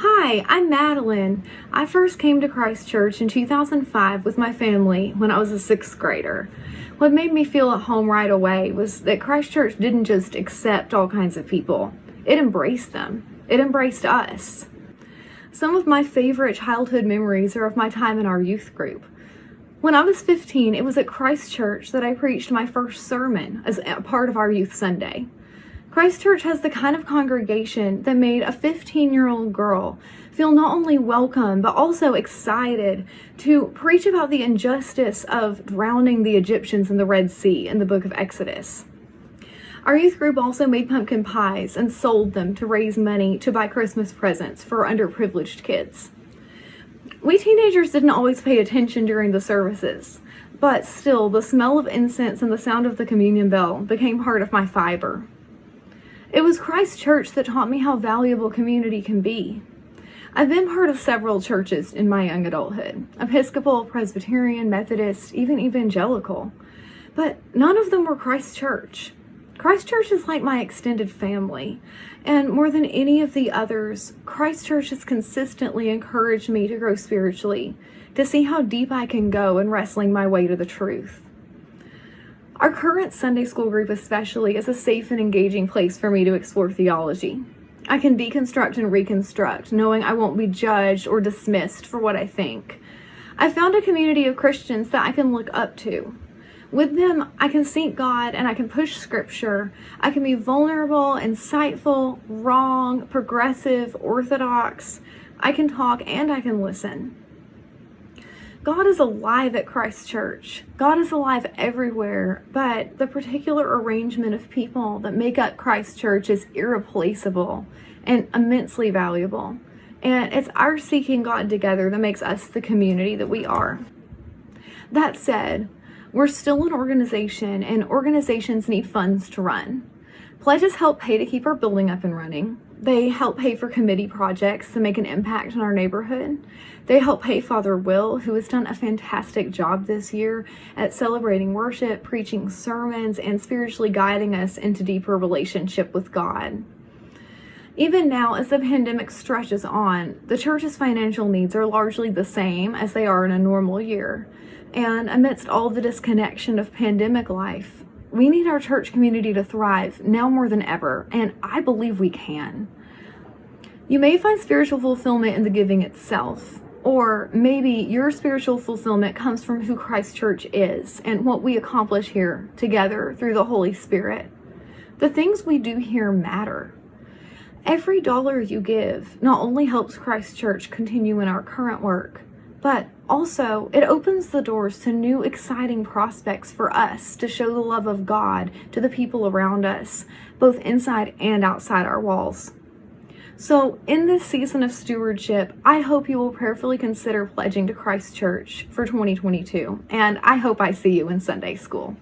Hi, I'm Madeline. I first came to Christ Church in 2005 with my family when I was a sixth grader. What made me feel at home right away was that Christ Church didn't just accept all kinds of people, it embraced them. It embraced us. Some of my favorite childhood memories are of my time in our youth group. When I was 15, it was at Christ Church that I preached my first sermon as a part of our Youth Sunday. Christ Church has the kind of congregation that made a 15 year old girl feel not only welcome but also excited to preach about the injustice of drowning the Egyptians in the Red Sea in the book of Exodus. Our youth group also made pumpkin pies and sold them to raise money to buy Christmas presents for underprivileged kids. We teenagers didn't always pay attention during the services, but still the smell of incense and the sound of the communion bell became part of my fiber. Was Christ Church that taught me how valuable community can be. I've been part of several churches in my young adulthood Episcopal, Presbyterian, Methodist, even evangelical. But none of them were Christ Church. Christ Church is like my extended family, and more than any of the others, Christ Church has consistently encouraged me to grow spiritually, to see how deep I can go in wrestling my way to the truth. Our current Sunday school group especially is a safe and engaging place for me to explore theology. I can deconstruct and reconstruct, knowing I won't be judged or dismissed for what I think. I found a community of Christians that I can look up to. With them, I can seek God and I can push scripture. I can be vulnerable, insightful, wrong, progressive, orthodox. I can talk and I can listen. God is alive at Christ Church. God is alive everywhere, but the particular arrangement of people that make up Christ Church is irreplaceable and immensely valuable. And it's our seeking God together that makes us the community that we are. That said, we're still an organization and organizations need funds to run. Pledges help pay to keep our building up and running. They help pay for committee projects to make an impact in our neighborhood. They help pay Father Will, who has done a fantastic job this year at celebrating worship, preaching sermons, and spiritually guiding us into deeper relationship with God. Even now, as the pandemic stretches on, the church's financial needs are largely the same as they are in a normal year. And amidst all the disconnection of pandemic life, we need our church community to thrive now more than ever, and I believe we can. You may find spiritual fulfillment in the giving itself, or maybe your spiritual fulfillment comes from who Christ Church is and what we accomplish here together through the Holy Spirit. The things we do here matter. Every dollar you give not only helps Christ Church continue in our current work, but also it opens the doors to new exciting prospects for us to show the love of God to the people around us, both inside and outside our walls. So, in this season of stewardship, I hope you will prayerfully consider pledging to Christ Church for 2022, and I hope I see you in Sunday school.